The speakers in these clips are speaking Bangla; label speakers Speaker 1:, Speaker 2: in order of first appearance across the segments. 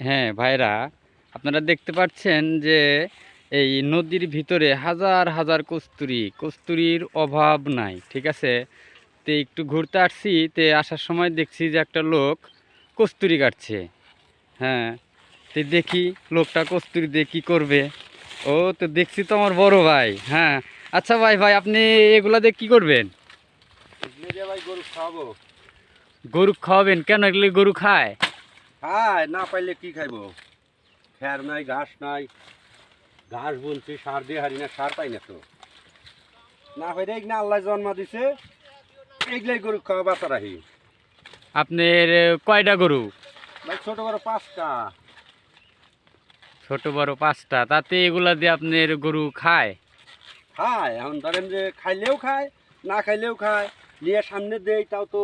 Speaker 1: হ্যাঁ ভাইরা আপনারা দেখতে পাচ্ছেন যে এই নদীর ভিতরে হাজার হাজার কস্তুরি কস্তুরির অভাব নাই ঠিক আছে? তে একটু ঘুরতে আসছি তে আসার সময় দেখছি যে একটা লোক কস্তুরি কাটছে। হ্যাঁ তে দেখি লোকটা কস্তুরি দিয়ে কী করবে। ও তো দেখছি তো আমার বড় ভাই হ্যাঁ। আচ্ছা ভাই ভাই আপনি এগুলা দিয়ে কী করবেন?
Speaker 2: ভাই গরু খাওয়াবো।
Speaker 1: গরু খাওয়াবেন? কেন এগুলি গরু খায়?
Speaker 2: খায় না পাইলে কি খাইবো? খ্যার নাই ঘাস নাই। ঘাস বুনছি সার দিয়ে হারি না সার পাই না তো। না হইলে না আল্লাহ জন্ম দিছে এগুলাই গরু খাওয়া বাচ্চা রাহি।
Speaker 1: আপনার কয়টা গরু?
Speaker 2: ভাই ছোট বড় পাঁচটা।
Speaker 1: ছোট বড় পাঁচটা তাতে এগুলা দিয়ে আপনার গরু খায়?
Speaker 2: খায় এখন ধরেন যে খাইলেও খায় না খাইলেও খায়। নিয়ে সামনে দেয় তাও তো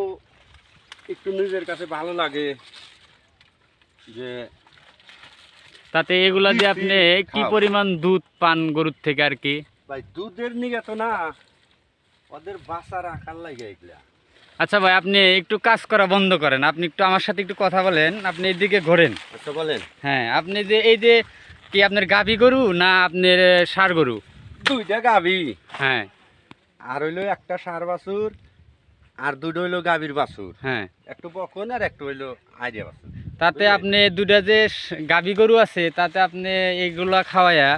Speaker 2: একটু নিজের কাছে ভালো লাগে। যে
Speaker 1: তাতে এগুলা দিয়ে আপনি কি। পরিমাণ দুধ পান গরুর থেকে আর কি?
Speaker 2: ভাই দুধের নিগে তো না ওদের বাসা রাখার লাগে এগুলা।
Speaker 1: আচ্ছা ভাই আপনি একটু কাজ করা বন্ধ করেন। আপনি একটু আমার সাথে একটু কথা বলেন আপনি এদিকে ঘোরেন।
Speaker 2: আচ্ছা বলেন।
Speaker 1: হ্যাঁ আপনি যে এই যে কি আপনার গাভী গরু না আপনার সার গরু?
Speaker 2: দুইটা গাভী।
Speaker 1: হ্যাঁ।
Speaker 2: আর হইল একটা সার বাছুর আর দুটো হইল গাভীর বাছুর।
Speaker 1: হ্যাঁ।
Speaker 2: একটু বকন আর একটু হইল আইডিয়া বাছুর।
Speaker 1: তাতে আপনি দুটা যে গাভী গরু আছে তাতে আপনি এগুলা খাওয়ায়া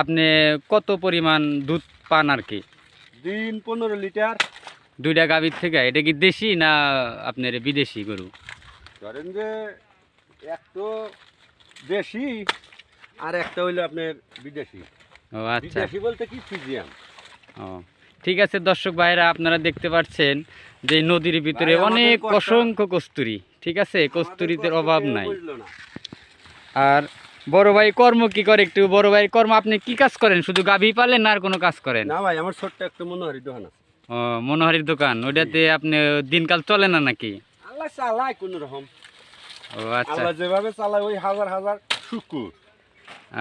Speaker 1: আপনি কত পরিমাণ দুধ পান আর কি?
Speaker 2: দিন পনেরো লিটার।
Speaker 1: দুইটা গাভীর থেকে এটা কি দেশি না আপনার বিদেশি গরু?
Speaker 2: ধরেন যে এক তো দেশি আর একটা হইল আপনার বিদেশি।
Speaker 1: ও আচ্ছা।
Speaker 2: বিদেশি বলতে কি ফিজিয়াম
Speaker 1: ও ঠিক আছে দর্শক ভাইরা আপনারা দেখতে পাচ্ছেন যে নদীর ভিতরে অনেক অসংখ্য কস্তুরি। ঠিক আছে কস্তুরিদের
Speaker 2: আমাদের
Speaker 1: অভাব নাই। আর বড় ভাই কর্ম কি করে একটু বড় ভাই কর্ম আপনি কি কাজ করেন? শুধু গাভী পালেন না আর কোনো কাজ করেন?
Speaker 2: না ভাই আমার ছোট্ট একটা মনোহরি দোকান আছে।
Speaker 1: ও মনোহারির দোকান ওইটাতে আপনি দিনকাল চলে না নাকি?
Speaker 2: আল্লাহ চালায় কোন রকম।
Speaker 1: ও আচ্ছা।
Speaker 2: আল্লাহ যেভাবে চালায় ওই হাজার হাজার শুকুর।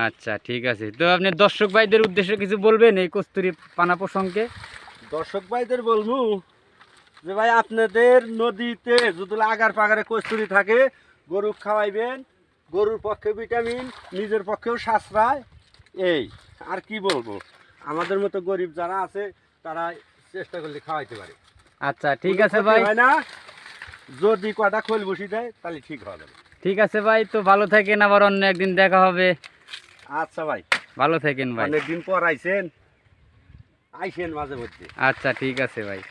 Speaker 1: আচ্ছা ঠিক আছে। তো আপনি দর্শক ভাইদের উদ্দেশ্যে কিছু বলবেন এই কস্তুরি পানা প্রসঙ্গে?
Speaker 2: দর্শক ভাইদের বলব যে ভাই আপনাদের নদীতে যদি আগার পাগারে কস্তুরি থাকে গরু খাওয়াইবেন গরুর পক্ষে ভিটামিন নিজের পক্ষেও সাশ্রয়। এই আর কি বলব? আমাদের মতো গরিব যারা আছে তারা চেষ্টা করলে খাওয়াইতে পারে।
Speaker 1: আচ্ছা ঠিক আছে ভাই।
Speaker 2: না। যদি কটা খোল বসি দেয় তাহলে ঠিক হবে
Speaker 1: ঠিক আছে ভাই তো ভালো থাকেন আবার অন্য একদিন দেখা হবে।
Speaker 2: আচ্ছা ভাই।
Speaker 1: ভালো থাকেন ভাই।
Speaker 2: অনেকদিন পর আইসেন আইসেন মাঝে মধ্যে।
Speaker 1: আচ্ছা ঠিক আছে ভাই।